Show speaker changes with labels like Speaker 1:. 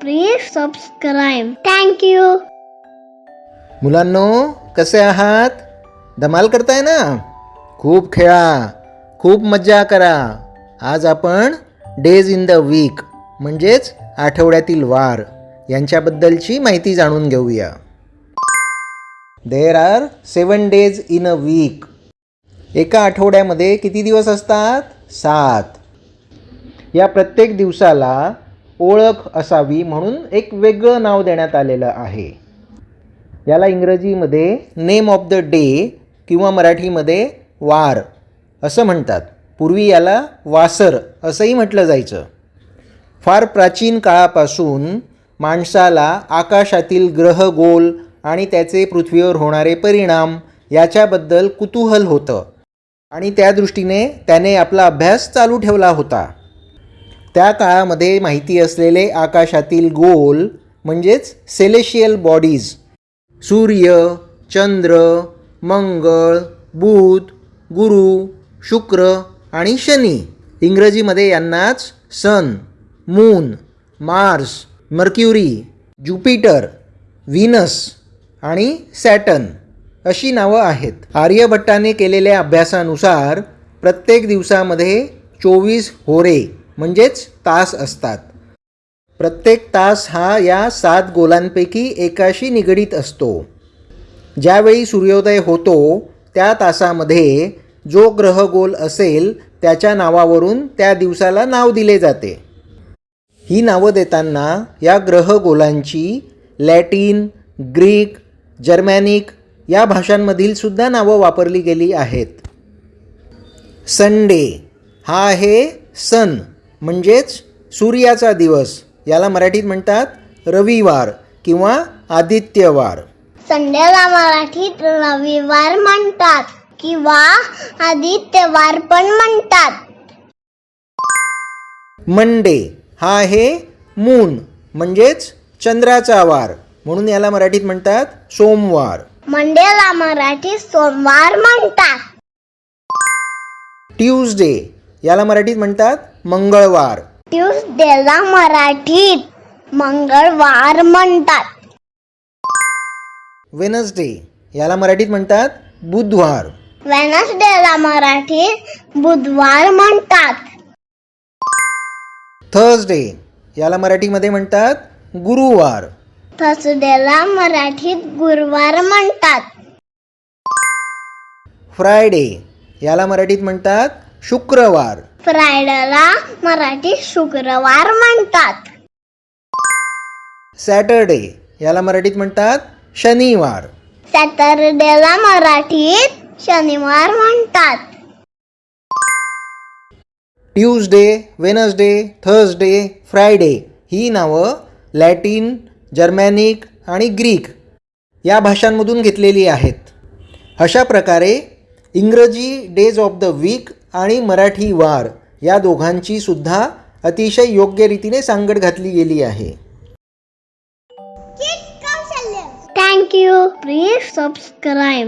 Speaker 1: Please subscribe. Thank you.
Speaker 2: मुलांनो कसे आहात? धमाल करताय ना? खूप खेळा खूप मज्जा करा. आज आपण डेज इन द वीक म्हणजेच आठवड्यातील वार यांच्याबद्दलची माहिती जाणून घेऊया. There are seven days in a week एका आठवड्यामध्ये किती दिवस असतात? सात. या प्रत्येक दिवसाला ओळख असावी म्हणून एक वेगळं नाव देण्यात आलेलं आहे. याला इंग्रजीमध्ये नेम ऑफ द डे किंवा मराठीमध्ये वार असं म्हणतात. पूर्वी याला वासर असंही म्हटलं जायचं. फार प्राचीन काळापासून माणसाला आकाशातील ग्रह गोल आणि त्याचे पृथ्वीवर होणारे परिणाम याच्याबद्दल कुतूहल होतं. आणि त्या दृष्टीने त्याने आपला अभ्यास चालू ठेवला होता. त्या काळामध्ये माहिती असलेले आकाशातील गोल म्हणजेच सेलेशियल बॉडीज सूर्य चंद्र मंगळ बुध गुरु शुक्र आणि शनी. इंग्रजीमध्ये यांनाच sun moon Mars Mercury Jupiter Venus आणि सॅटन अशी नावं आहेत. आर्यभट्टाने केलेल्या अभ्यासानुसार प्रत्येक दिवसामध्ये चोवीस होरे म्हणजेच तास असतात. प्रत्येक तास हा या सात गोलांपैकी एकाशी निगडीत असतो. ज्यावेळी सूर्योदय होतो त्या तासामध्ये जो ग्रह गोल असेल त्याच्या नावावरून त्या दिवसाला नाव दिले जाते. ही नावं देताना या ग्रहगोलांची लॅटिन ग्रीक जर्मॅनिक या भाषांमधील सुद्धा नावं वापरली गेली आहेत. संडे हा आहे सन म्हणजेच सूर्याचा दिवस. याला मराठीत म्हणतात रविवार किंवा आदित्यवार.
Speaker 1: संडेला मराठीत रविवार म्हणतात किंवा आदित्यवार पण म्हणतात.
Speaker 2: मंडे हा आहे मून म्हणजेच चंद्राचा वार. म्हणून याला मराठीत म्हणतात सोमवार.
Speaker 1: मंडेला मराठीत सोमवार म्हणतात.
Speaker 2: ट्यूजडे याला मराठीत म्हणतात मंगळवार.
Speaker 1: ट्यूसडेला मराठीत मंगळवार म्हणतात.
Speaker 2: वेनसडे याला मराठीत म्हणतात बुधवार.
Speaker 1: वेनसडेला मराठीत बुधवार म्हणतात.
Speaker 2: थर्सडे याला मराठीमध्ये म्हणतात गुरुवार.
Speaker 1: थर्सडेला मराठीत गुरुवार म्हणतात.
Speaker 2: फ्रायडे याला मराठीत म्हणतात शुक्रवार.
Speaker 1: फ्रायडेला मराठीत शुक्रवार म्हणतात.
Speaker 2: सॅटरडे याला मराठीत म्हणतात शनिवार.
Speaker 1: सॅटरडेला मराठीत शनिवार म्हणतात.
Speaker 2: ट्यूजडे वेनसडे थर्सडे फ्रायडे ही नावं लॅटिन जर्मॅनिक आणि ग्रीक या भाषांमधून घेतलेली आहेत. अशा प्रकारे इंग्रजी डेज ऑफ द वीक आणि मराठी वार या दोघांची सुद्धा अतिशय योग्य रीतीने सांगड घातली गेली आहे.
Speaker 1: Thank you please subscribe